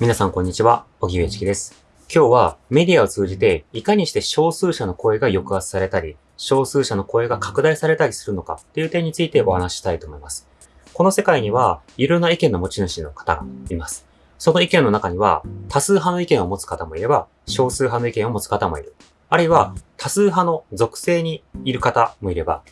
皆さんこんにちは、小木上チキです。今日はメディアを通じていかにして少数者の声が抑圧されたり、少数者の声が拡大されたりするのかっていう点についてお話ししたいと思います。この世界にはいろんな意見の持ち主の方がいます。その意見の中には多数派の意見を持つ方もいれば、少数派の意見を持つ方もいる。あるいは多数派の属性にいる方もいれば、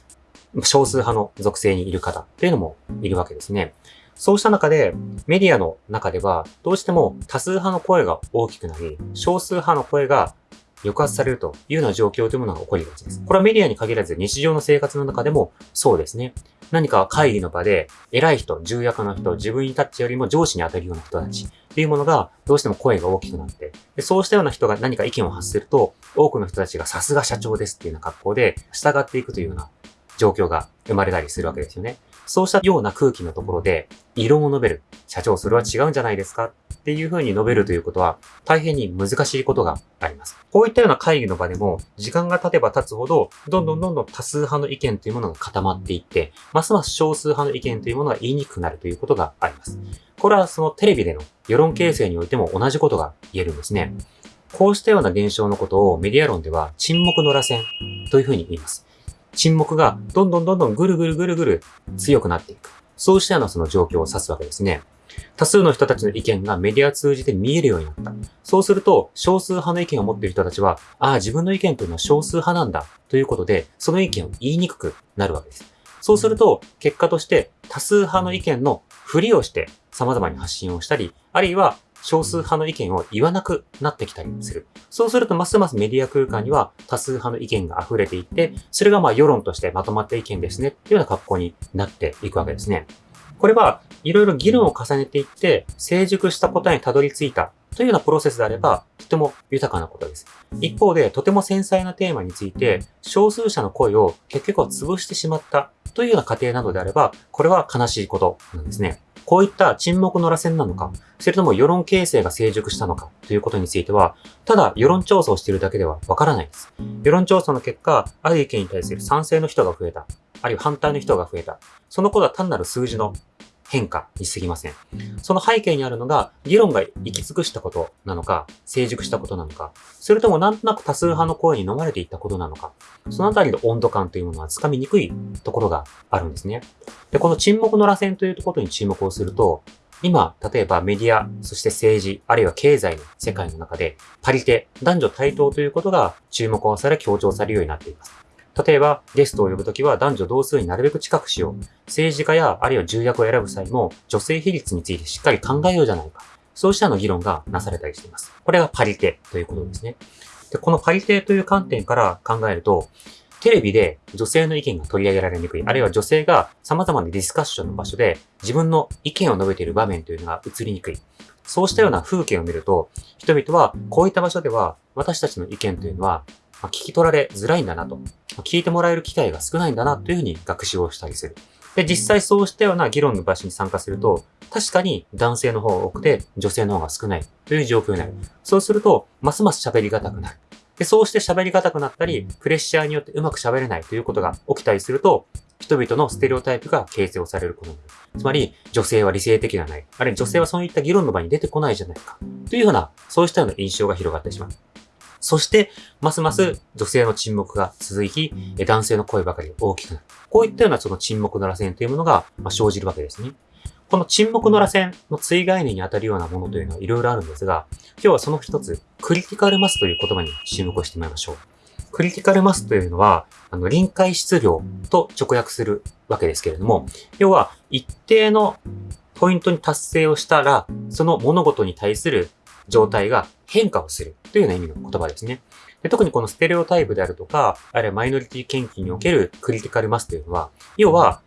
少数派の属性にいる方っていうのもいるわけですね。そうした中で、メディアの中では、どうしても多数派の声が大きくなり、少数派の声が抑圧されるというような状況というものが起こりがちです。これはメディアに限らず日常の生活の中でもそうですね。何か会議の場で偉い人、重役の人、自分にタッチよりも上司に当たるような人たちっていうものがどうしても声が大きくなってで、そうしたような人が何か意見を発すると、多くの人たちがさすが社長ですっていうような格好で従っていくというような状況が生まれたりするわけですよね。そうしたような空気のところで、異論を述べる。社長、それは違うんじゃないですか？っていうふうに述べるということは、大変に難しいことがあります。こういったような会議の場でも、時間が経てば経つほど、どんどんどんどん多数派の意見というものが固まっていって、ますます少数派の意見というものが言いにくくなるということがあります。これはそのテレビでの世論形成においても同じことが言えるんですね。こうしたような現象のことをメディア論では沈黙の螺旋というふうに言います。沈黙がどんどんどんどんぐるぐるぐるぐる強くなっていく。そうしたようなその状況を指すわけですね。多数の人たちの意見がメディア通じて見えるようになった。そうすると、少数派の意見を持っている人たちは、ああ、自分の意見というのは少数派なんだ、ということで、その意見を言いにくくなるわけです。そうすると、結果として多数派の意見のふりをして様々に発信をしたり、あるいは少数派の意見を言わなくなってきたりする。そうすると、ますますメディア空間には多数派の意見が溢れていって、それがまあ世論としてまとまった意見ですね、っていうような格好になっていくわけですね。これはいろいろ議論を重ねていって、成熟した答えにたどり着いたというようなプロセスであれば、とても豊かなことです。一方で、とても繊細なテーマについて、少数者の声を結局は潰してしまったというような過程などであれば、これは悲しいことなんですね。こういった沈黙の螺旋なのか、それとも世論形成が成熟したのかということについては、ただ世論調査をしているだけではわからないです。世論調査の結果、ある意見に対する賛成の人が増えた、あるいは反対の人が増えた。そのことは単なる数字の変化に過ぎません。その背景にあるのが、議論が行き尽くしたことなのか、成熟したことなのか、それともなんとなく多数派の声に飲まれていったことなのか、そのあたりの温度感というものはつかみにくいところがあるんですね。で、この沈黙の螺旋ということに注目をすると、今、例えばメディア、そして政治、あるいは経済の世界の中で、パリテ、男女対等ということが注目をされ強調されるようになっています。例えば、ゲストを呼ぶときは男女同数になるべく近くしよう。政治家や、あるいは重役を選ぶ際も、女性比率についてしっかり考えようじゃないか。そうしたの議論がなされたりしています。これがパリテということですね。で、このパリテという観点から考えると、テレビで女性の意見が取り上げられにくい、あるいは女性が様々なディスカッションの場所で自分の意見を述べている場面というのが映りにくい。そうしたような風景を見ると、人々はこういった場所では私たちの意見というのは聞き取られづらいんだなと。聞いてもらえる機会が少ないんだなというふうに学習をしたりする。で、実際そうしたような議論の場所に参加すると、確かに男性の方が多くて女性の方が少ないという状況になる。そうすると、ますます喋りがたくなる。で、そうして喋りがたくなったり、プレッシャーによってうまく喋れないということが起きたりすると、人々のステレオタイプが形成をされることになる。つまり、女性は理性的ではない。あるいは女性はそういった議論の場に出てこないじゃないか。というような、そうしたような印象が広がってしまう。そして、ますます女性の沈黙が続き、男性の声ばかり大きくなる。こういったようなその沈黙の螺旋というものが生じるわけですね。この沈黙の螺旋の追概念に当たるようなものというのはいろいろあるんですが、今日はその一つ、クリティカルマスという言葉に注目をしてみましょう。クリティカルマスというのは、あの、臨界質量と直訳するわけですけれども、要は一定のポイントに達成をしたら、その物事に対する状態が変化をするというような意味の言葉ですね。で特にこのステレオタイプであるとか、あるいはマイノリティ研究におけるクリティカルマスというのは、要は、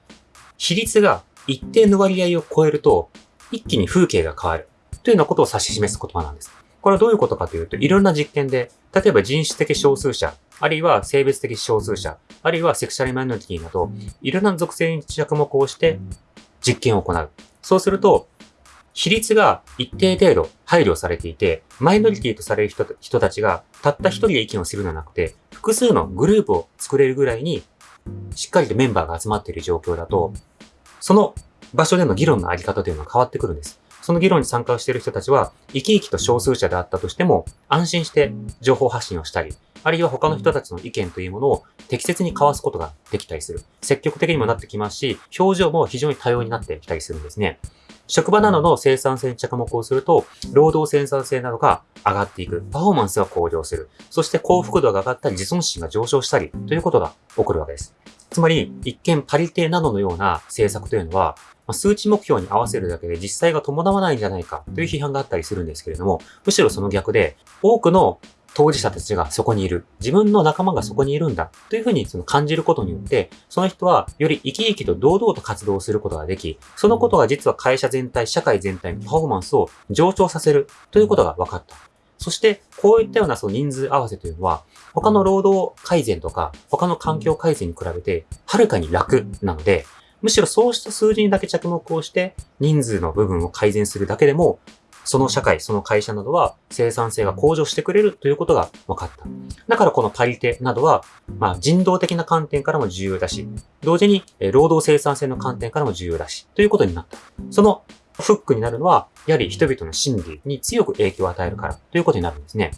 比率が一定の割合を超えると、一気に風景が変わるというようなことを指し示す言葉なんです。これはどういうことかというと、いろんな実験で、例えば人種的少数者、あるいは性別的少数者、あるいはセクシャルマイノリティなど、いろんな属性に着目をして実験を行う。そうすると、比率が一定程度配慮されていて、マイノリティとされる人人たちがたった一人で意見をするのではなくて、複数のグループを作れるぐらいに、しっかりとメンバーが集まっている状況だと、その場所での議論のあり方というのは変わってくるんです。その議論に参加をしている人たちは、生き生きと少数者であったとしても、安心して情報発信をしたり、あるいは他の人たちの意見というものを適切に交わすことができたりする。積極的にもなってきますし、表情も非常に多様になってきたりするんですね。職場などの生産性に着目をすると、労働生産性などが上がっていく。パフォーマンスが向上する。そして幸福度が上がったり、自尊心が上昇したり、ということが起こるわけです。つまり、一見パリテなどのような政策というのは、数値目標に合わせるだけで実際が伴わないんじゃないかという批判があったりするんですけれども、むしろその逆で、多くの当事者たちがそこにいる。自分の仲間がそこにいるんだ。というふうにその感じることによって、その人はより生き生きと堂々と活動することができ、そのことが実は会社全体、社会全体のパフォーマンスを上昇させるということが分かった。そして、こういったようなその人数合わせというのは、他の労働改善とか、他の環境改善に比べて、はるかに楽なので、むしろそうした数字にだけ着目をして、人数の部分を改善するだけでも、その社会、その会社などは生産性が向上してくれるということが分かった。だからこのパリテなどは、まあ人道的な観点からも重要だし、同時に労働生産性の観点からも重要だし、ということになった。そのフックになるのは、やはり人々の心理に強く影響を与えるからということになるんですね。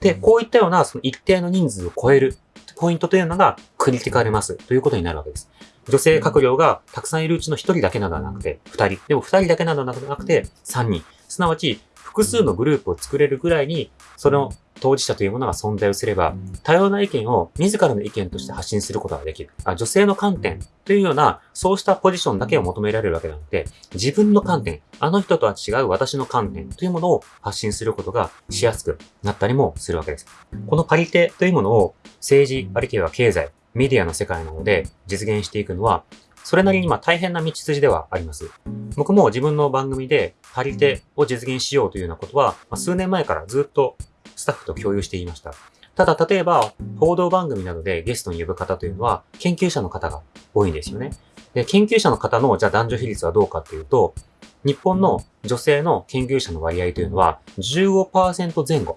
で、こういったようなその一定の人数を超えるポイントというのがクリティカルマスということになるわけです。女性閣僚がたくさんいるうちの1人だけなどはなくて、2人。でも2人だけなどはなくて、3人。すなわち、複数のグループを作れるぐらいに、その当事者というものが存在をすれば、多様な意見を自らの意見として発信することができる。あ女性の観点というような、そうしたポジションだけを求められるわけなので、自分の観点、あの人とは違う私の観点というものを発信することがしやすくなったりもするわけです。このパリテというものを政治、あるいは経済、メディアの世界なので実現していくのは、それなりにまあ大変な道筋ではあります。僕も自分の番組でパリテを実現しようというようなことは、ま、数年前からずっとスタッフと共有していました。ただ、例えば、報道番組などでゲストに呼ぶ方というのは、研究者の方が多いんですよね。で、研究者の方の、じゃあ男女比率はどうかっていうと、日本の女性の研究者の割合というのは15%前後。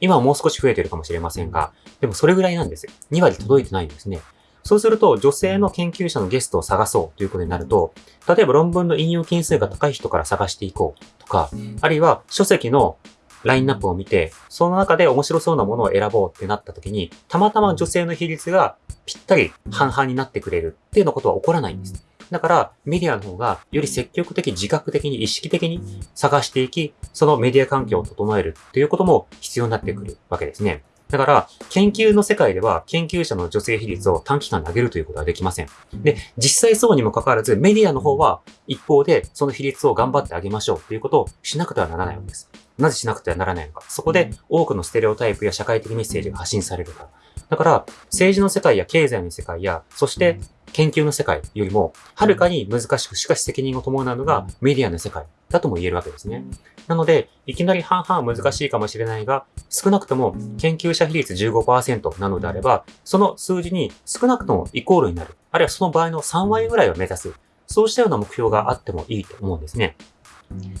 今はもう少し増えてるかもしれませんが、でもそれぐらいなんです。2割届いてないんですね。そうすると、女性の研究者のゲストを探そうということになると、例えば論文の引用件数が高い人から探していこうとか、あるいは書籍のラインナップを見て、その中で面白そうなものを選ぼうってなった時に、たまたま女性の比率がぴったり半々になってくれるっていうようなことは起こらないんです。だから、メディアの方がより積極的、自覚的に、意識的に探していき、そのメディア環境を整えるっていうことも必要になってくるわけですね。だから、研究の世界では、研究者の女性比率を短期間で上げるということはできません。で、実際そうにもかかわらず、メディアの方は、一方で、その比率を頑張ってあげましょうということをしなくてはならないわけです。なぜしなくてはならないのか。そこで、多くのステレオタイプや社会的メッセージが発信されるから。だから、政治の世界や経済の世界や、そして研究の世界よりも、はるかに難しく、しかし責任を伴うのがメディアの世界だとも言えるわけですね。なので、いきなり半々難しいかもしれないが、少なくとも研究者比率15%なのであれば、その数字に少なくともイコールになる。あるいはその場合の3割ぐらいを目指す。そうしたような目標があってもいいと思うんですね。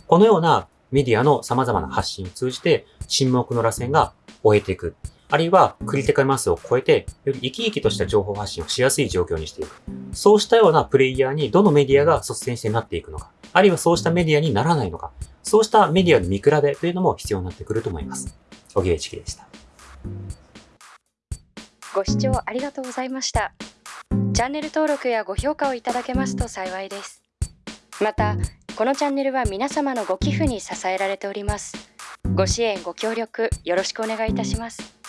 このようなメディアの様々な発信を通じて、沈黙の螺旋が終えていく。あるいはクリティカルマスを超えて、より生き生きとした情報発信をしやすい状況にしていく。そうしたようなプレイヤーにどのメディアが率先してなっていくのか。あるいはそうしたメディアにならないのか。そうしたメディアの見比べというのも必要になってくると思います。小木部知樹でした。ご視聴ありがとうございました。チャンネル登録やご評価をいただけますと幸いです。また、このチャンネルは皆様のご寄付に支えられております。ご支援ご協力よろしくお願いいたします。